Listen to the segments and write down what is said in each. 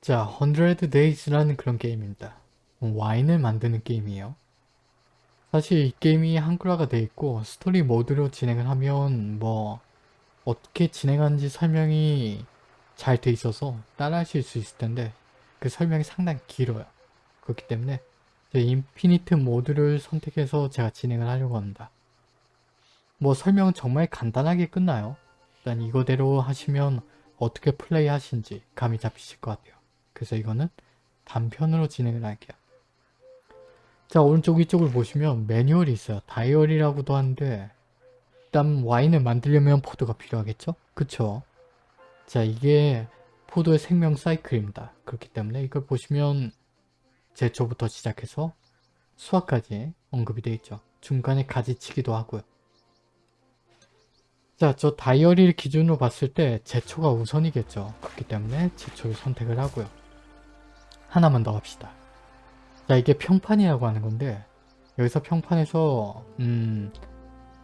자, 100 Days라는 그런 게임입니다. 와인을 만드는 게임이에요. 사실 이 게임이 한글화가 돼 있고 스토리 모드로 진행을 하면 뭐 어떻게 진행하는지 설명이 잘 돼 있어서 따라 하실 수 있을 텐데 그 설명이 상당히 길어요. 그렇기 때문에 infinite 모드를 선택해서 제가 진행을 하려고 합니다. 뭐 설명은 정말 간단하게 끝나요. 일단 이거대로 하시면 어떻게 플레이 하신지 감이 잡히실 것 같아요. 그래서 이거는 단편으로 진행을 할게요. 자 오른쪽 위쪽을 보시면 매뉴얼이 있어요. 다이어리라고도 하는데 일단 와인을 만들려면 포도가 필요하겠죠? 그쵸? 자 이게 포도의 생명 사이클입니다. 그렇기 때문에 이걸 보시면 제초부터 시작해서 수학까지 언급이 되어 있죠. 중간에 가지치기도 하고요. 자, 저 다이어리를 기준으로 봤을 때 제초가 우선이겠죠. 그렇기 때문에 제초를 선택을 하고요. 하나만 더 합시다. 자, 이게 평판이라고 하는 건데 여기서 평판에서 음,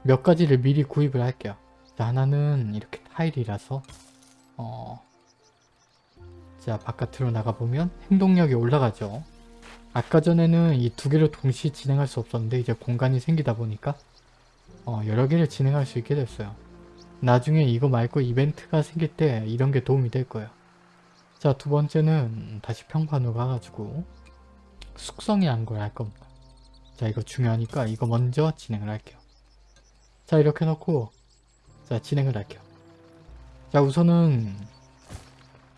몇 가지를 미리 구입을 할게요. 자, 하나는 이렇게 타일이라서 어, 자, 바깥으로 나가보면 행동력이 올라가죠. 아까 전에는 이 두 개를 동시에 진행할 수 없었는데 이제 공간이 생기다 보니까 어, 여러 개를 진행할 수 있게 됐어요. 나중에 이거 말고 이벤트가 생길 때 이런 게 도움이 될 거예요. 자, 두 번째는 다시 평판으로 가가지고 숙성이라는 걸할 겁니다. 자, 이거 중요하니까 이거 먼저 진행을 할게요. 자, 이렇게 놓고 자, 진행을 할게요. 자, 우선은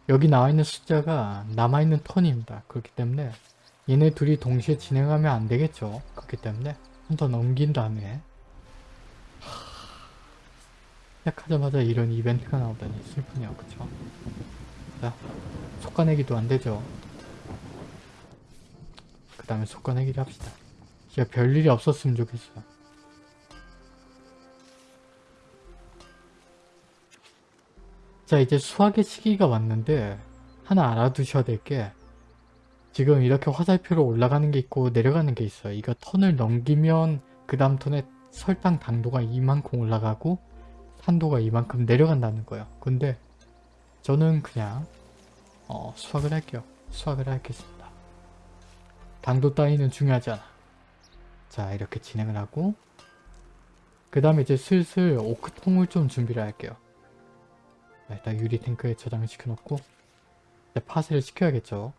여기 나와 있는 숫자가 남아있는 턴입니다. 그렇기 때문에 얘네 둘이 동시에 진행하면 안 되겠죠. 그렇기 때문에 한번더 넘긴 다음에 시작하자마자 이런 이벤트가 나오다니 슬프네요. 그쵸? 자, 속가내기도 안 되죠. 그 다음에 속가내기를 합시다. 진짜 별일이 없었으면 좋겠어요. 자 이제 수학의 시기가 왔는데 하나 알아두셔야 될 게 지금 이렇게 화살표로 올라가는 게 있고 내려가는 게 있어요. 이거 턴을 넘기면 그 다음 턴에 설탕 당도가 이만큼 올라가고 산도가 이만큼 내려간다는 거예요. 근데 저는 그냥 어, 수학을 할게요. 수학을 하겠습니다. 당도 따위는 중요하지 않아. 자 이렇게 진행을 하고 그 다음에 이제 슬슬 오크통을 좀 준비를 할게요. 자, 일단 유리 탱크에 저장을 시켜놓고 이제 파쇄를 시켜야겠죠.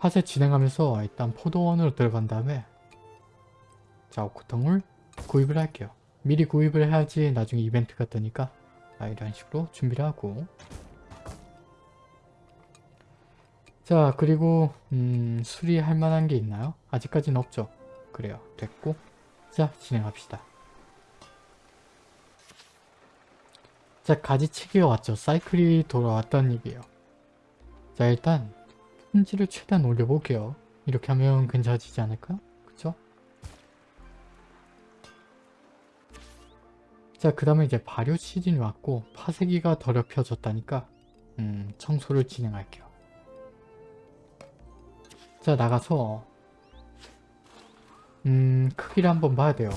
파쇄 진행하면서 일단 포도원으로 들어간 다음에 자 오크통을 구입을 할게요. 미리 구입을 해야지 나중에 이벤트가 뜨니까 자, 이런 식으로 준비를 하고 자 그리고 음, 수리할 만한 게 있나요? 아직까지는 없죠. 그래요. 됐고 자 진행합시다. 자 가지치기가 왔죠. 사이클이 돌아왔다는 얘기예요. 자 일단 품질을 최대한 올려볼게요. 이렇게 하면 괜찮아지지 않을까? 자 그 다음에 이제 발효 시즌이 왔고 파쇄기가 더럽혀졌다니까 음, 청소를 진행할게요. 자 나가서 음 크기를 한번 봐야 돼요.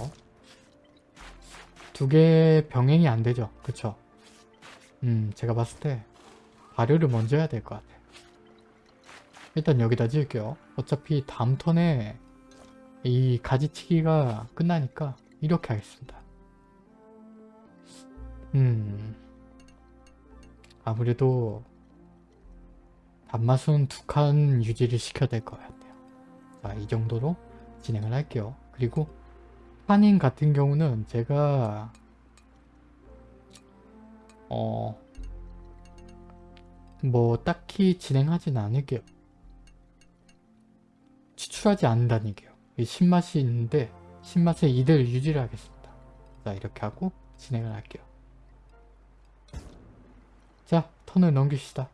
두 개 병행이 안 되죠. 그쵸? 음 제가 봤을 때 발효를 먼저 해야 될 것 같아. 일단 여기다 지을게요. 어차피 다음 턴에 이 가지치기가 끝나니까 이렇게 하겠습니다. 음 아무래도 단맛은 두 칸 유지를 시켜야 될 것 같아요. 자, 이 정도로 진행을 할게요. 그리고 한인 같은 경우는 제가 어, 뭐 딱히 진행하진 않을게요. 추출하지 않는다는 얘기예요. 신맛이 있는데 신맛의 이대로 유지를 하겠습니다. 자 이렇게 하고 진행을 할게요. 자 턴을 넘깁시다.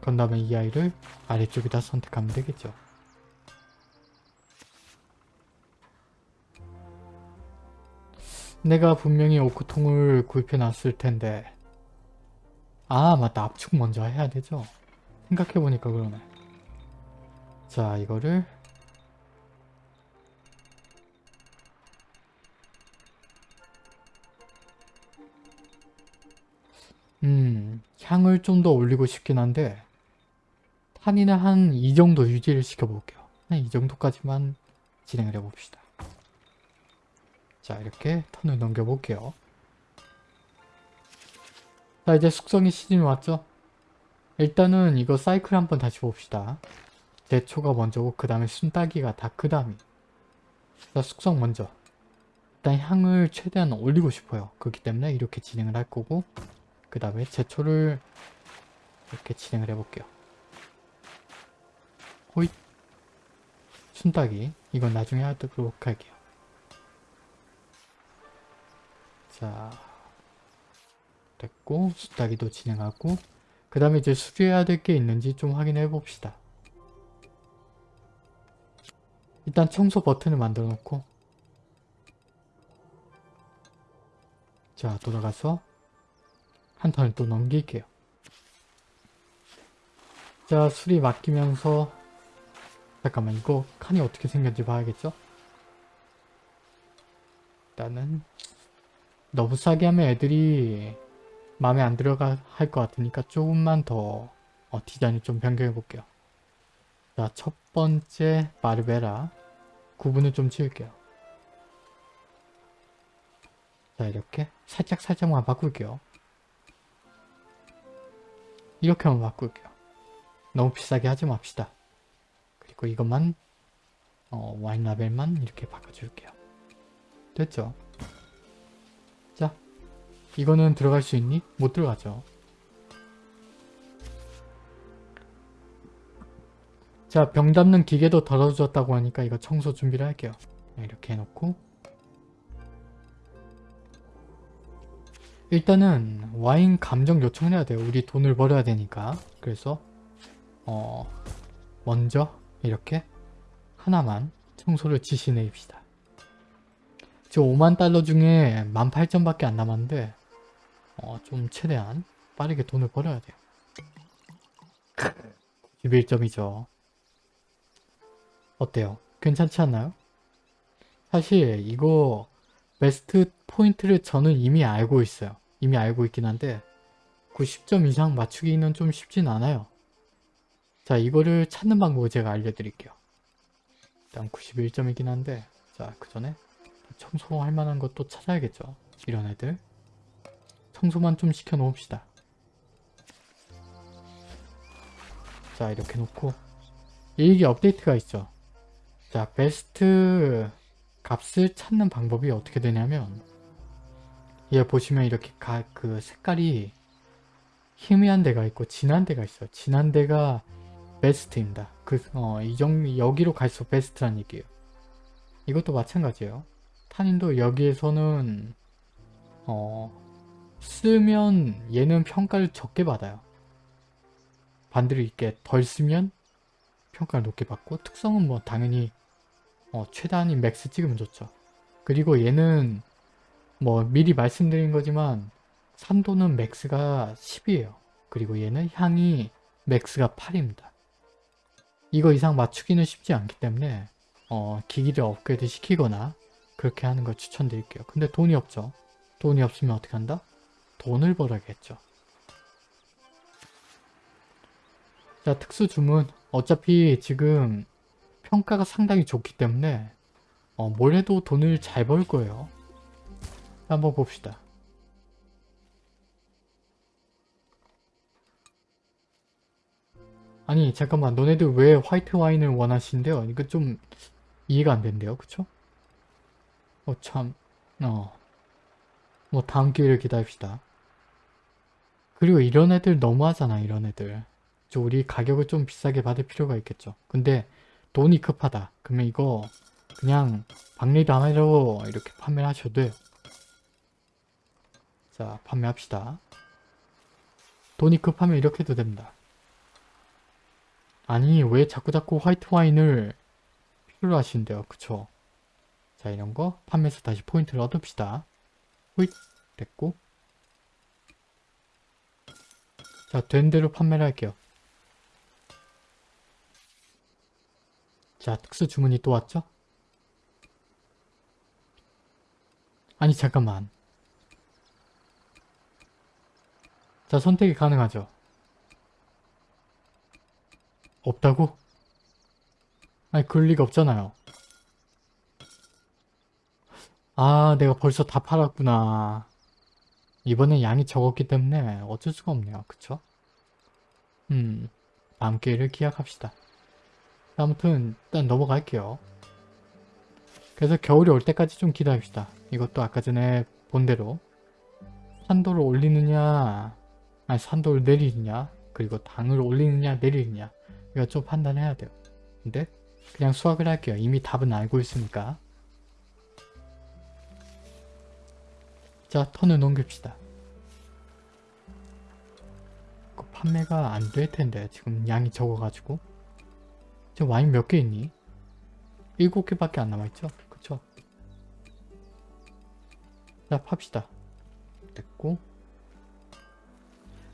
그런 다음에 이 아이를 아래쪽에다 선택하면 되겠죠. 내가 분명히 오크통을 구입해 놨을 텐데 아 맞다 압축 먼저 해야 되죠 생각해보니까 그러네 자 이거를 음 향을 좀 더 올리고 싶긴 한데 탄이는 한 이 정도 유지를 시켜볼게요. 한 이 정도까지만 진행을 해봅시다. 자 이렇게 턴을 넘겨볼게요. 자 이제 숙성의 시즌이 왔죠? 일단은 이거 사이클 한번 다시 봅시다. 대초가 먼저고 그 다음에 순따기가 다 그 다음이 자 숙성 먼저 일단 향을 최대한 올리고 싶어요. 그렇기 때문에 이렇게 진행을 할 거고 그 다음에 제초를 이렇게 진행을 해볼게요. 호잇 순따기 이건 나중에 하도록 할게요. 자 됐고 순따기도 진행하고 그 다음에 이제 수리해야 될 게 있는지 좀 확인해 봅시다. 일단 청소 버튼을 만들어 놓고 자 돌아가서 한 턴을 또 넘길게요. 자 수리 맡기면서 잠깐만 이거 칸이 어떻게 생겼는지 봐야겠죠? 일단은 너무 싸게 하면 애들이 마음에 안 들어가 할 것 같으니까 조금만 더 어, 디자인을 좀 변경해 볼게요. 자, 첫 번째 바르베라 구분을 좀 지을게요. 자, 이렇게 살짝 살짝만 바꿀게요. 이렇게 한번 바꿀게요. 너무 비싸게 하지 맙시다. 그리고 이것만 어, 와인 라벨만 이렇게 바꿔줄게요. 됐죠? 자, 이거는 들어갈 수 있니? 못 들어가죠. 자, 병 담는 기계도 덜어졌다고 하니까 이거 청소 준비를 할게요. 이렇게 해놓고 일단은 와인 감정 요청을 해야 돼요. 우리 돈을 벌어야 되니까. 그래서 어 먼저 이렇게 하나만 청소를 지시내입시다. 지금 5만 달러 중에 18,000밖에 안 남았는데 어, 좀 최대한 빠르게 돈을 벌어야 돼요. 91점이죠. 어때요? 괜찮지 않나요? 사실 이거 베스트 포인트를 저는 이미 알고 있어요. 이미 알고 있긴 한데 90점 이상 맞추기는 좀 쉽진 않아요. 자 이거를 찾는 방법을 제가 알려드릴게요. 일단 91점이긴 한데 자그 전에 청소할 만한 것도 찾아야겠죠. 이런 애들 청소만 좀 시켜 놓읍시다. 자 이렇게 놓고 일기 업데이트가 있죠. 자 베스트 값을 찾는 방법이 어떻게 되냐면 얘 보시면 이렇게 가, 그 색깔이 희미한 데가 있고 진한 데가 있어요. 진한 데가 베스트입니다. 그, 어, 이 정, 여기로 갈수록 베스트란 얘기예요. 이것도 마찬가지예요. 탄인도 여기에서는, 어, 쓰면 얘는 평가를 적게 받아요. 반대로 이렇게 덜 쓰면 평가를 높게 받고 특성은 뭐 당연히 어, 최단위 max 찍으면 좋죠. 그리고 얘는 뭐 미리 말씀드린 거지만 산도는 max가 10이에요. 그리고 얘는 향이 max가 8입니다. 이거 이상 맞추기는 쉽지 않기 때문에 어, 기기를 업그레이드 시키거나 그렇게 하는 걸 추천드릴게요. 근데 돈이 없죠. 돈이 없으면 어떻게 한다? 돈을 벌어야겠죠. 자 특수 주문 어차피 지금 평가가 상당히 좋기 때문에 어, 뭘 해도 돈을 잘 벌 거예요. 한번 봅시다. 아니 잠깐만 너네들 왜 화이트 와인을 원하신대요? 이거 좀 이해가 안 된대요. 그쵸? 어 참... 어... 뭐 다음 기회를 기다립시다. 그리고 이런 애들 너무하잖아 이런 애들. 저 우리 가격을 좀 비싸게 받을 필요가 있겠죠. 근데 돈이 급하다. 그러면 이거 그냥 박리도 안 하려고 이렇게 판매를 하셔도 돼요. 자 판매합시다. 돈이 급하면 이렇게 해도 됩니다. 아니 왜 자꾸자꾸 화이트 와인을 필요로 하시는데요. 그쵸? 자 이런 거 판매해서 다시 포인트를 얻읍시다. 호잇 됐고 자 된 대로 판매를 할게요. 자 특수 주문이 또 왔죠? 아니 잠깐만 자 선택이 가능하죠. 없다고? 아니 그럴 리가 없잖아요. 아 내가 벌써 다 팔았구나. 이번엔 양이 적었기 때문에 어쩔 수가 없네요. 그쵸? 음 다음 기회를 기약합시다. 아무튼 일단 넘어갈게요. 그래서 겨울이 올 때까지 좀 기다립시다. 이것도 아까 전에 본 대로 산도를 올리느냐 아니 산도를 내리느냐 그리고 당을 올리느냐 내리느냐 이거 좀 판단해야 돼요. 근데 그냥 수학을 할게요. 이미 답은 알고 있으니까. 자 턴을 넘깁시다. 그 판매가 안 될 텐데 지금 양이 적어가지고 지금 와인 몇 개 있니? 7개밖에 안 남아있죠? 그쵸? 자 팝시다. 됐고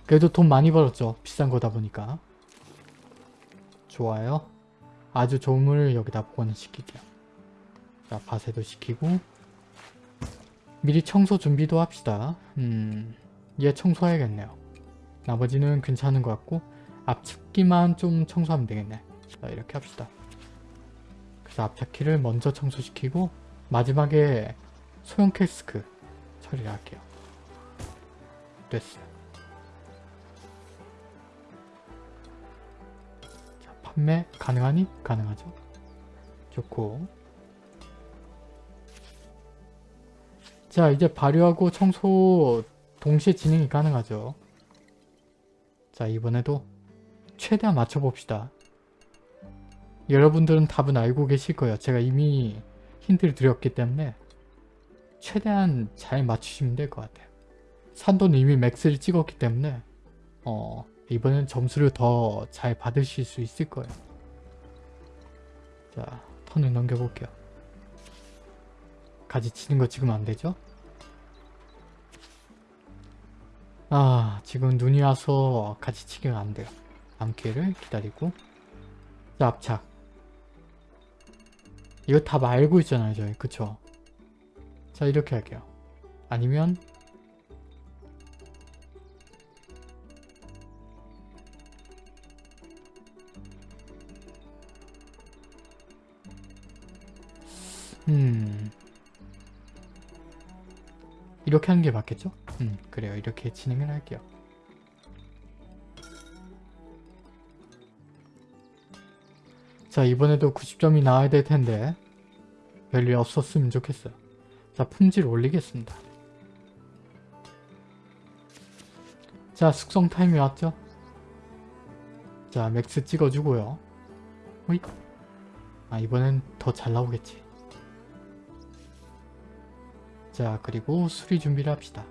그래도 돈 많이 벌었죠. 비싼 거다 보니까. 좋아요. 아주 좋은 물을 여기다 보관시킬게요. 자 바세도 시키고 미리 청소 준비도 합시다. 음, 얘 청소해야겠네요. 나머지는 괜찮은 것 같고 앞측기만 좀 청소하면 되겠네. 자 이렇게 합시다. 그래서 앞차키를 먼저 청소시키고 마지막에 소형 캐스크 처리를 할게요. 됐어요. 자, 판매 가능하니? 가능하죠. 좋고 자 이제 발효하고 청소 동시에 진행이 가능하죠. 자 이번에도 최대한 맞춰봅시다. 여러분들은 답은 알고 계실 거예요. 제가 이미 힌트를 드렸기 때문에 최대한 잘 맞추시면 될 것 같아요. 산도는 이미 맥스를 찍었기 때문에 어, 이번엔 점수를 더 잘 받으실 수 있을 거예요. 자, 턴을 넘겨볼게요. 가지 치는 거 지금 안 되죠? 아, 지금 눈이 와서 같이 치기가 안 돼요. 기회를 기다리고 자, 앞착. 이거 다 알고 있잖아요, 저희. 그쵸? 자, 이렇게 할게요. 아니면 음 이렇게 하는 게 맞겠죠? 음 그래요 이렇게 진행을 할게요 자 이번에도 90점이 나와야 될 텐데 별일 없었으면 좋겠어요. 자 품질 올리겠습니다. 자 숙성 타임이 왔죠? 자 max 찍어주고요. 호잇 아 이번엔 더 잘 나오겠지. 자 그리고 수리 준비를 합시다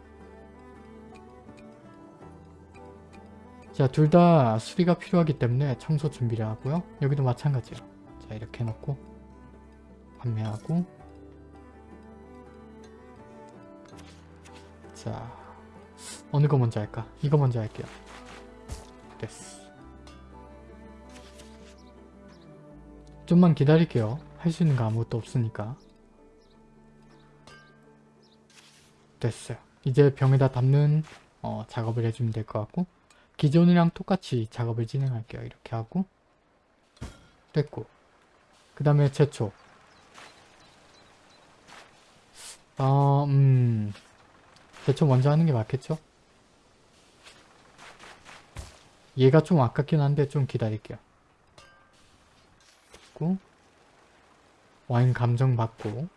자 둘 다 수리가 필요하기 때문에 청소 준비를 하고요. 여기도 마찬가지요. 자 이렇게 해놓고 판매하고. 자 어느 거 먼저 할까? 이거 먼저 할게요. 됐어. 좀만 기다릴게요. 할 수 있는 거 아무것도 없으니까. 됐어요. 이제 병에다 담는 어, 작업을 해주면 될 것 같고 기존이랑 똑같이 작업을 진행할게요. 이렇게 하고 됐고 그 다음에 제초 어, 음 제초 먼저 하는 게 맞겠죠? 얘가 좀 아깝긴 한데 좀 기다릴게요. 와인 감정 받고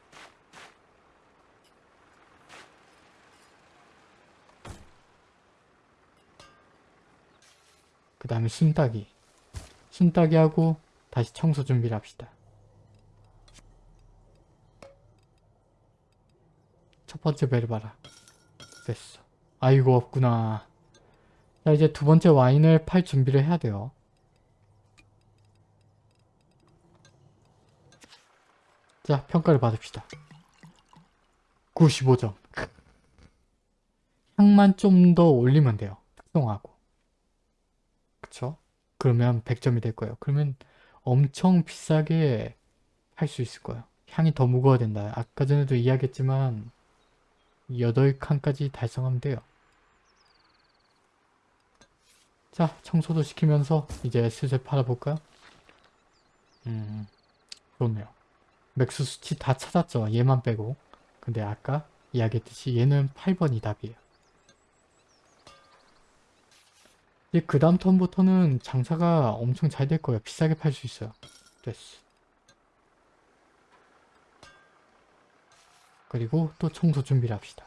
그 다음에 순따기. 순따기 하고 다시 청소 준비를 합시다. 첫 번째 배를 봐라. 됐어. 아이고 없구나. 자 이제 두 번째 와인을 팔 준비를 해야 돼요. 자 평가를 받읍시다. 95점. 향만 좀 더 올리면 돼요. 특성하고 그쵸? 그러면 100점이 될 거예요. 그러면 엄청 비싸게 할 수 있을 거예요. 향이 더 무거워야 된다. 아까 전에도 이야기했지만 8칸까지 달성하면 돼요. 자 청소도 시키면서 이제 슬슬 팔아볼까요? 음 좋네요. max 수치 다 찾았죠. 얘만 빼고. 근데 아까 이야기했듯이 얘는 8번이 답이에요. 이제 그 다음 턴부터는 장사가 엄청 잘 될 거예요. 비싸게 팔 수 있어요. 됐어. 그리고 또 청소 준비를 합시다.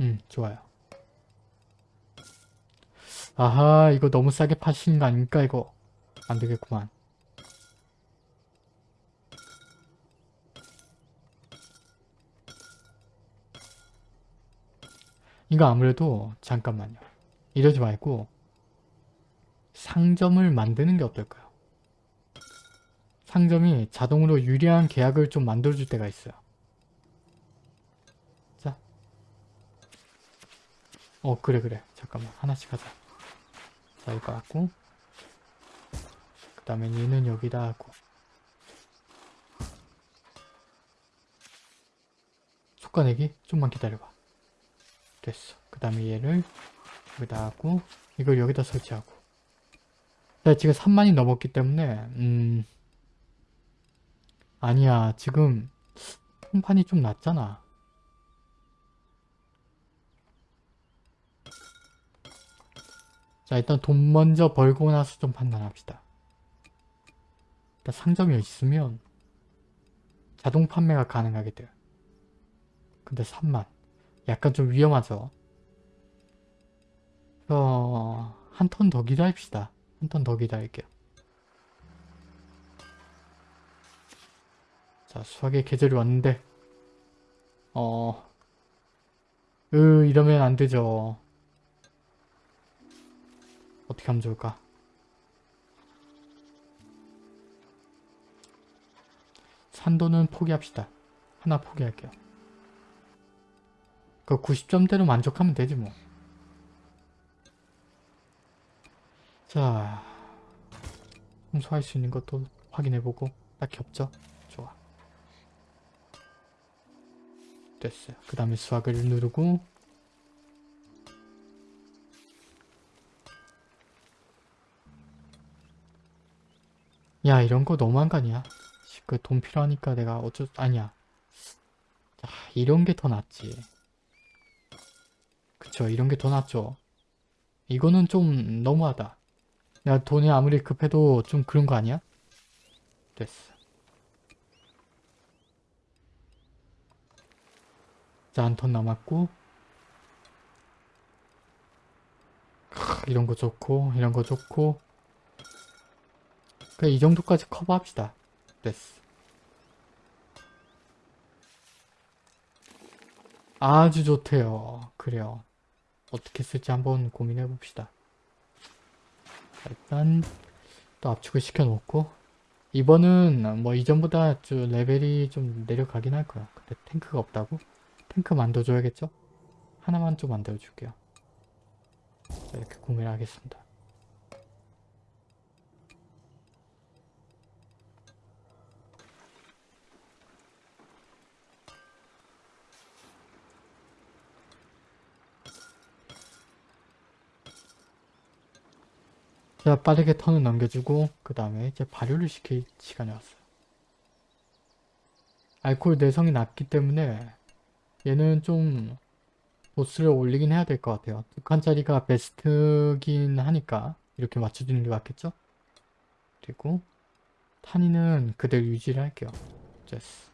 음, 좋아요. 아하, 이거 너무 싸게 파시는 거 아닙니까, 이거? 안 되겠구만. 이거 아무래도 잠깐만요. 이러지 말고 상점을 만드는 게 어떨까요? 상점이 자동으로 유리한 계약을 좀 만들어줄 때가 있어요. 자. 어 그래 그래. 잠깐만 하나씩 하자. 자 이거 하고 그 다음에 얘는 여기다 하고 속가내기 좀만 기다려봐. 됐어. 그 다음에 얘를 여기다 하고 이걸 여기다 설치하고. 자 지금 3만이 넘었기 때문에 음 아니야. 지금 통판이 좀 낮잖아. 자 일단 돈 먼저 벌고 나서 좀 판단합시다. 일단 상점이 있으면 자동 판매가 가능하게 돼요. 근데 3만 약간 좀 위험하죠. 어, 한턴 더 기다립시다. 한 턴 더 기다릴게요. 자, 수학의 계절이 왔는데 어... 으, 이러면 안 되죠. 어떻게 하면 좋을까? 산도는 포기합시다. 하나 포기할게요. 그 90점대로 만족하면 되지 뭐. 자, 홍수할 수 있는 것도 확인해보고 딱히 없죠? 좋아. 됐어요. 그 다음에 수학을 누르고 야 이런 거 너무한 거 아니야? 그 돈 필요하니까 내가 어쩔 아니야. 자, 이런 게 더 낫지. 그쵸 이런 게 더 낫죠. 이거는 좀 너무하다. 야 돈이 아무리 급해도 좀 그런 거 아니야? 됐어. 자 한 턴 남았고. 크, 이런 거 좋고 이런 거 좋고. 그래 이 정도까지 커버합시다. 됐어. 아주 좋대요. 그래요 어떻게 쓸지 한번 고민해 봅시다. 일단 또 압축을 시켜 놓고 이번은 뭐 이전보다 좀 레벨이 좀 내려가긴 할 거야. 근데 탱크가 없다고? 탱크 만들어 줘야겠죠? 하나만 좀 만들어 줄게요. 자, 이렇게 구매를 하겠습니다. 자 빠르게 턴을 넘겨주고 그 다음에 이제 발효를 시킬 시간이 왔어요. 알코올 내성이 낮기 때문에 얘는 좀 도수를 올리긴 해야 될 것 같아요. 두 칸짜리가 베스트긴 하니까 이렇게 맞춰주는 게 맞겠죠? 그리고 탄이는 그대로 유지를 할게요. 됐어.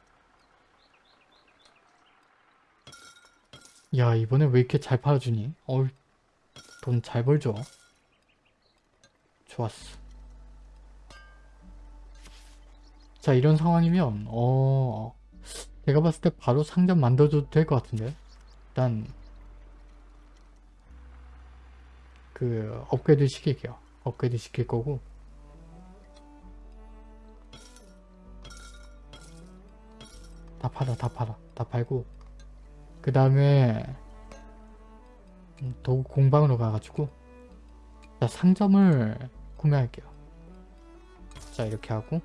야 이번에 왜 이렇게 잘 팔아주니? 어우 돈 잘 벌죠? 좋았어. 자 이런 상황이면 어 내가 봤을 때 바로 상점 만들어줘도 될 것 같은데? 일단 그 업그레이드 시킬게요. 업그레이드 시킬 거고. 다 팔아 다 팔아 다 팔고. 그 다음에 도구 공방으로 가가지고. 자 상점을 구매할게요. 자 이렇게 하고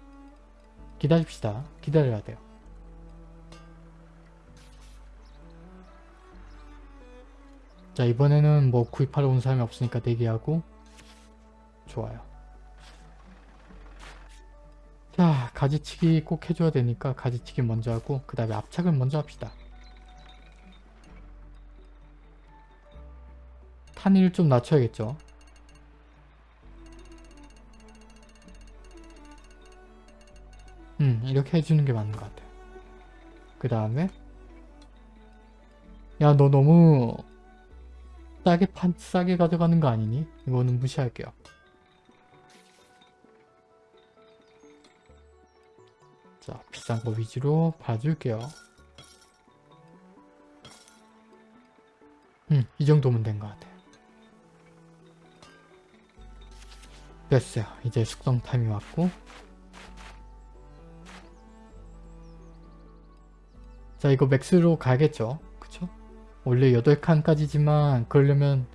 기다립시다. 기다려야 돼요. 자 이번에는 뭐 구입하러 온 사람이 없으니까 대기하고 좋아요. 자 가지치기 꼭 해줘야 되니까 가지치기 먼저 하고 그 다음에 압착을 먼저 합시다. 탄위를 좀 낮춰야겠죠. 음 이렇게 해주는 게 맞는 것 같아요. 그 다음에 야 너 너무 싸게 판 싸게 가져가는 거 아니니? 이거는 무시할게요. 자 비싼 거 위주로 봐줄게요. 음, 이 정도면 된 것 같아요. 됐어요. 이제 숙성 타임이 왔고 자 이거 맥스로 가야겠죠? 그쵸? 원래 8칸까지지만 그러려면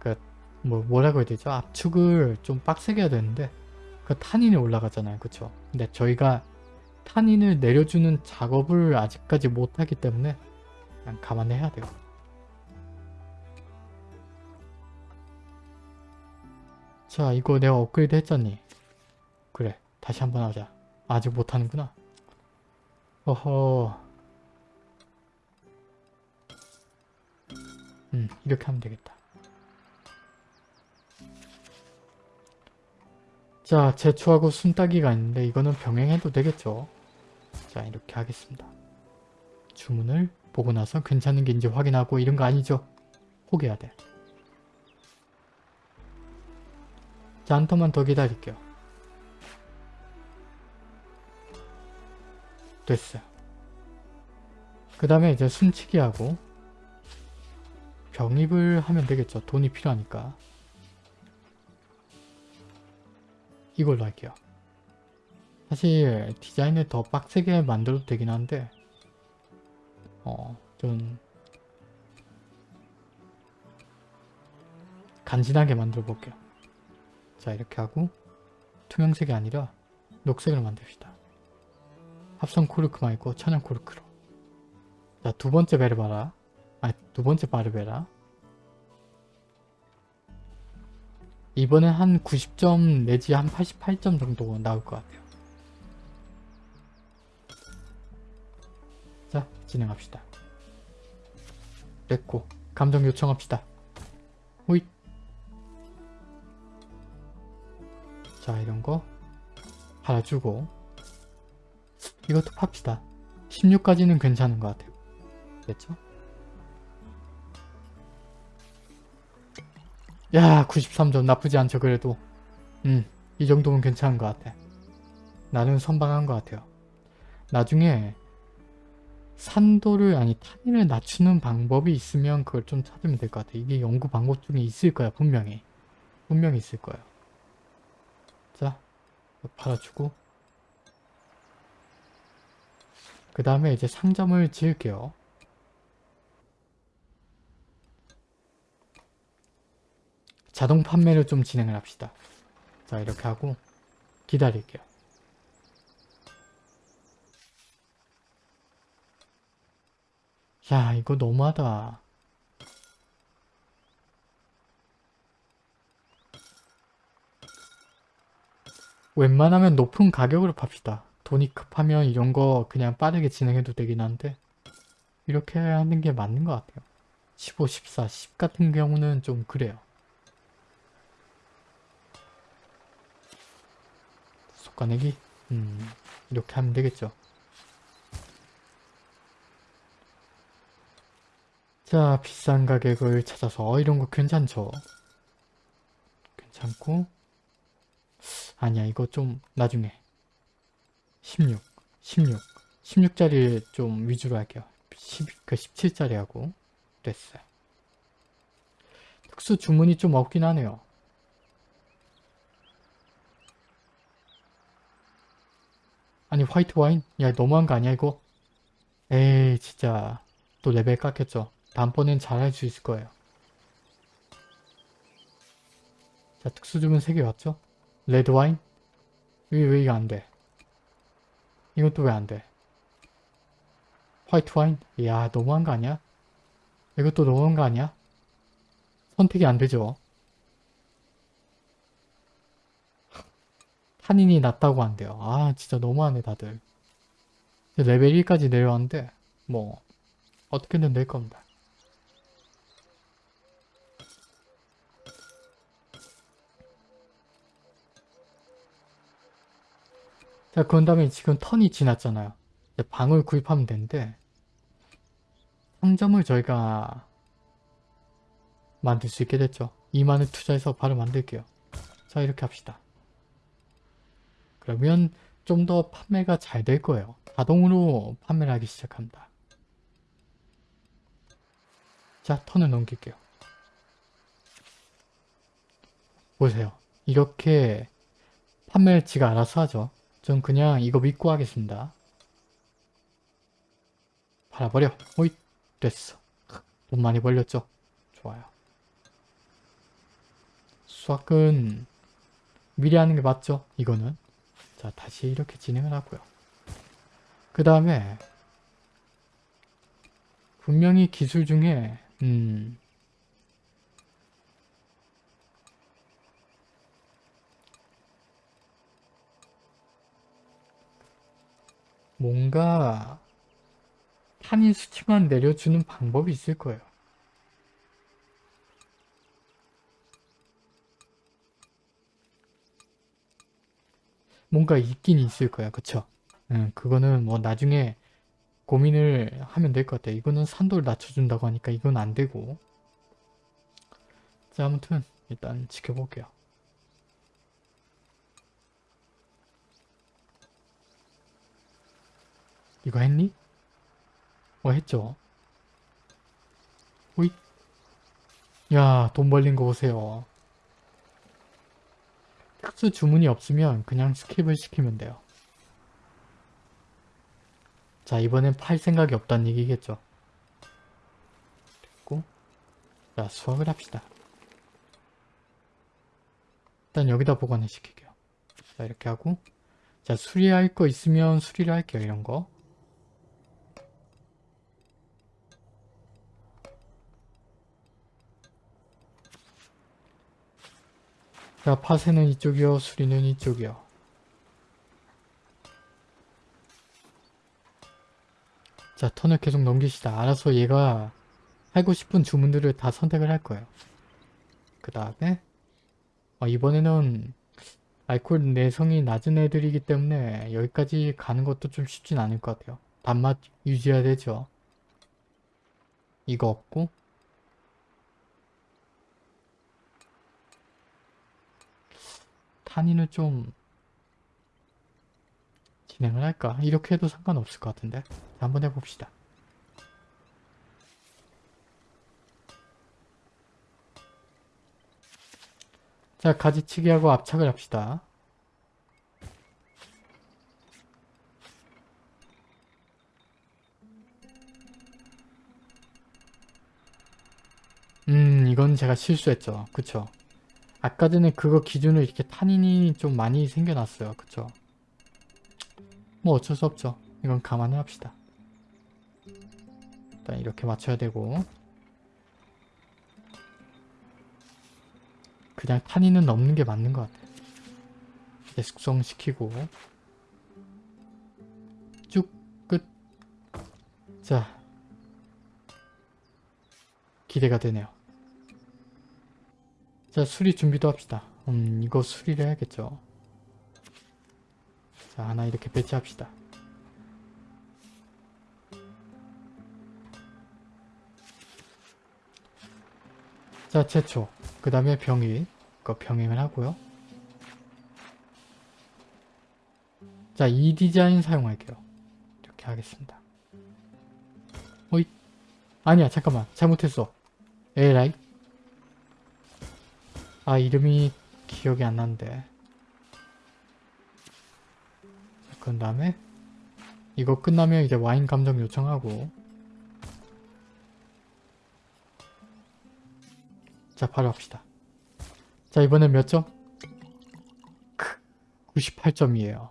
그 뭐 뭐라고 해야 되죠? 압축을 좀 빡세게 해야 되는데 그 탄인이 올라가잖아요. 그쵸? 근데 저희가 탄인을 내려주는 작업을 아직까지 못하기 때문에 그냥 감안해야 돼요. 자 이거 내가 업그레이드 했잖니? 그래 다시 한번 하자. 아직 못하는구나. 어허 음 이렇게 하면 되겠다. 자 제초하고 순따기가 있는데 이거는 병행해도 되겠죠? 자 이렇게 하겠습니다. 주문을 보고 나서 괜찮은 게인지 확인하고 이런 거 아니죠? 포기해야 돼. 자, 한 턴만 더 기다릴게요. 됐어요. 그 다음에 이제 순치기 하고 병입을 하면 되겠죠. 돈이 필요하니까. 이걸로 할게요. 사실 디자인을 더 빡세게 만들어도 되긴 한데 어, 좀 간지나게 만들어 볼게요. 자 이렇게 하고 투명색이 아니라 녹색으로 만듭시다. 합성 코르크 말고 천연 코르크로 자 두 번째 베르 봐라 아니 두번째 바르베라 이번엔 한 90점 내지 한 88점 정도 나올 것 같아요. 자 진행합시다. 됐고 감정 요청합시다. 호잇 자 이런거 팔아주고 이것도 팝시다 16까지는 괜찮은 것 같아요 됐죠? 야 93점 나쁘지 않죠 그래도. 음 이 정도면 괜찮은 것 같아. 나는 선방한 것 같아요. 나중에 산도를 아니 탄인을 낮추는 방법이 있으면 그걸 좀 찾으면 될 것 같아. 이게 연구 방법 중에 있을 거야 분명히. 분명히 있을 거예요 자 팔아주고. 그 다음에 이제 상점을 지을게요. 자동 판매를 좀 진행을 합시다. 자 이렇게 하고 기다릴게요. 야 이거 너무하다. 웬만하면 높은 가격으로 팝시다. 돈이 급하면 이런 거 그냥 빠르게 진행해도 되긴 한데 이렇게 하는 게 맞는 것 같아요. 15, 14, 10 같은 경우는 좀 그래요. 속가내기? 음, 이렇게 하면 되겠죠. 자, 비싼 가격을 찾아서 어, 이런 거 괜찮죠? 괜찮고 아니야 이거 좀 나중에 16 16 16짜리 좀 위주로 할게요 10, 그 17짜리 하고 됐어요 특수 주문이 좀 없긴 하네요 아니 화이트 와인? 야 너무한 거 아니야 이거? 에이 진짜 또 레벨 깎였죠 다음번엔 잘할 수 있을 거예요 자 특수 주문 3개 왔죠? 레드 와인? 왜, 왜 이거 안 돼? 이것도 왜 안 돼? 화이트 와인? 이야 너무한 거 아니야? 이것도 너무한 거 아니야? 선택이 안 되죠. 탄닌이 낮다고 한대요. 아 진짜 너무하네 다들. 레벨 1까지 내려왔는데 뭐 어떻게든 될 겁니다. 자, 그런 다음에 지금 턴이 지났잖아요. 방을 구입하면 되는데 상점을 저희가 만들 수 있게 됐죠. 2만을 투자해서 바로 만들게요. 자, 이렇게 합시다. 그러면 좀 더 판매가 잘 될 거예요. 자동으로 판매를 하기 시작합니다. 자, 턴을 넘길게요. 보세요. 이렇게 판매를 지가 알아서 하죠. 전 그냥 이거 믿고 하겠습니다. 팔아버려. 오이 됐어. 돈 많이 벌렸죠? 좋아요. 수학은 미리 하는 게 맞죠? 이거는. 자 다시 이렇게 진행을 하고요. 그 다음에 분명히 기술 중에 음 뭔가 탄인 수치만 내려주는 방법이 있을 거예요. 뭔가 있긴 있을 거야. 그쵸? 응, 그거는 뭐 나중에 고민을 하면 될 것 같아요. 이거는 산도를 낮춰준다고 하니까 이건 안 되고. 자, 아무튼 일단 지켜볼게요. 이거 했니? 어, 했죠. 오이. 야, 돈 벌린 거 보세요. 특수 주문이 없으면 그냥 skip을 시키면 돼요. 자, 이번엔 팔 생각이 없다는 얘기겠죠. 됐고. 자, 수확을 합시다. 일단 여기다 보관을 시킬게요. 자, 이렇게 하고. 자, 수리할 거 있으면 수리를 할게요, 이런 거. 자, 파쇄는 이쪽이요, 수리는 이쪽이요. 자, 턴을 계속 넘기시다. 알아서 얘가 하고 싶은 주문들을 다 선택을 할 거예요. 그 다음에 어, 이번에는 알코올 내성이 낮은 애들이기 때문에 여기까지 가는 것도 좀 쉽진 않을 것 같아요. 단맛 유지해야 되죠. 이거 없고 탄인을 좀 진행을 할까? 이렇게 해도 상관없을 것 같은데 한번 해봅시다. 자 가지치기하고 압착을 합시다. 음 이건 제가 실수했죠. 그쵸? 아까 전에 그거 기준으로 이렇게 탄인이 좀 많이 생겨났어요. 그쵸? 뭐 어쩔 수 없죠. 이건 감안을 합시다. 일단 이렇게 맞춰야 되고 그냥 탄인은 넘는 게 맞는 것 같아요. 이제 숙성시키고 쭉 끝. 자 기대가 되네요. 자 수리 준비도 합시다. 음 이거 수리를 해야겠죠. 자 하나 이렇게 배치합시다. 자 제초 그 다음에 병일 그 병행을 하고요. 자 이 디자인 사용할게요. 이렇게 하겠습니다. 어이 아니야 잠깐만 잘못했어. 에라이 아 이름이 기억이 안 나는데. 그런 다음에 이거 끝나면 이제 와인 감정 요청하고. 자 바로 합시다. 자 이번엔 몇 점? 98점이에요.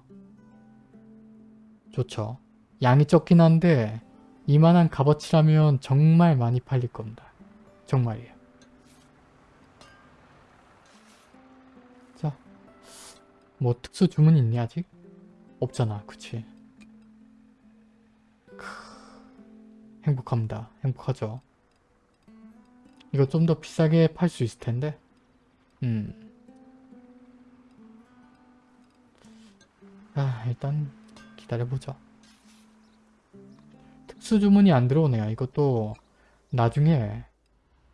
좋죠. 양이 적긴 한데 이만한 값어치라면 정말 많이 팔릴 겁니다. 정말이에요 뭐 특수 주문이 있니 아직? 없잖아 그치? 크... 행복합니다. 행복하죠. 이거 좀 더 비싸게 팔 수 있을 텐데. 음. 아 일단 기다려보자. 특수 주문이 안 들어오네요. 이것도 나중에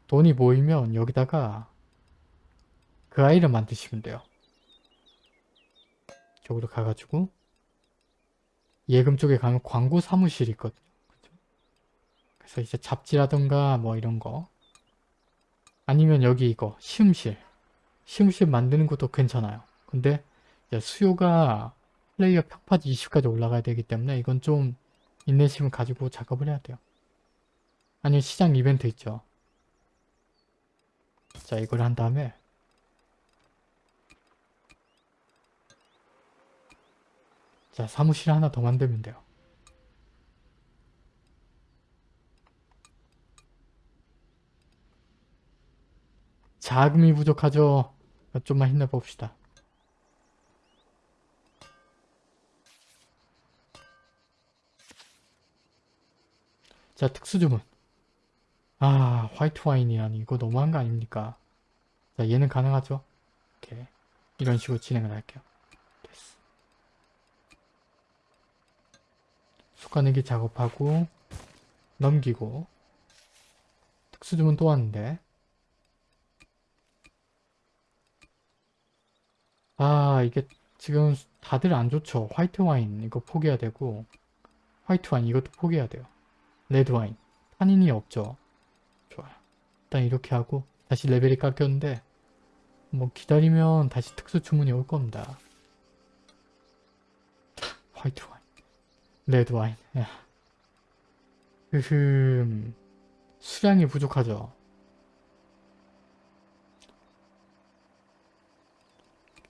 돈이 모이면 여기다가 그 아이를 만드시면 돼요 저기로 가가지고 예금 쪽에 가면 광고 사무실이 있거든요. 그죠? 그래서 이제 잡지라던가 뭐 이런 거 아니면 여기 이거 시음실 시음실 만드는 것도 괜찮아요. 근데 수요가 플레이어 평파지 20까지 올라가야 되기 때문에 이건 좀 인내심을 가지고 작업을 해야 돼요. 아니면 시장 이벤트 있죠. 자 이걸 한 다음에 자 사무실 하나 더 만들면 돼요. 자금이 부족하죠. 좀만 힘내봅시다. 자 특수주문. 아 화이트 와인이라니 이거 너무한 거 아닙니까? 자 얘는 가능하죠? 오케이 이런 식으로 진행을 할게요. 됐어. 숟가내기 작업하고 넘기고 특수주문 또 왔는데. 아 이게 지금 다들 안 좋죠? 화이트 와인 이거 포기해야 되고. 화이트 와인 이것도 포기해야 돼요. 레드 와인. 탄닌이 없죠? 좋아요. 일단 이렇게 하고 다시 레벨이 깎였는데 뭐 기다리면 다시 특수 주문이 올 겁니다. 화이트 와인 레드 와인 야. 으흠 수량이 부족하죠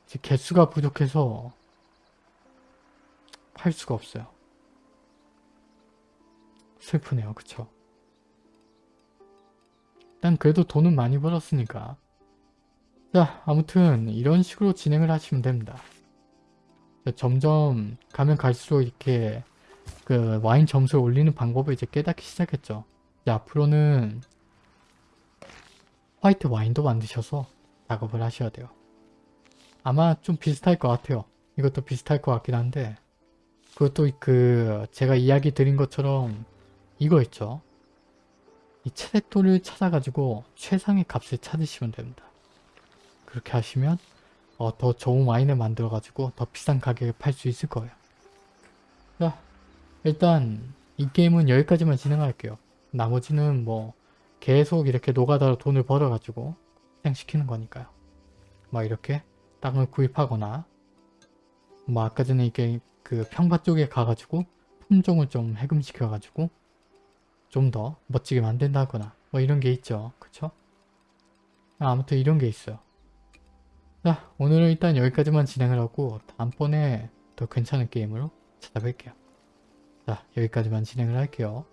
이제 개수가 부족해서 팔 수가 없어요. 슬프네요. 그쵸? 일단 그래도 돈은 많이 벌었으니까 자 아무튼 이런 식으로 진행을 하시면 됩니다. 자, 점점 가면 갈수록 이렇게 그 와인 점수를 올리는 방법을 이제 깨닫기 시작했죠. 이제 앞으로는 화이트 와인도 만드셔서 작업을 하셔야 돼요. 아마 좀 비슷할 것 같아요. 이것도 비슷할 것 같긴 한데 그것도 그 제가 이야기 드린 것처럼 이거 있죠. 이 채색도를 찾아가지고 최상의 값을 찾으시면 됩니다. 그렇게 하시면 어, 더 좋은 와인을 만들어가지고 더 비싼 가격에 팔 수 있을 거예요. 자, 일단 이 게임은 여기까지만 진행할게요. 나머지는 뭐 계속 이렇게 노가다로 돈을 벌어가지고 실행시키는 거니까요. 막 이렇게 땅을 구입하거나 뭐 아까 전에 이게 그 평파 쪽에 가가지고 품종을 좀 해금시켜가지고 좀 더 멋지게 만든다거나 뭐 이런 게 있죠. 그쵸? 아, 아무튼 이런 게 있어요. 자 오늘은 일단 여기까지만 진행을 하고 다음번에 더 괜찮은 게임으로 찾아뵐게요. 자 여기까지만 진행을 할게요.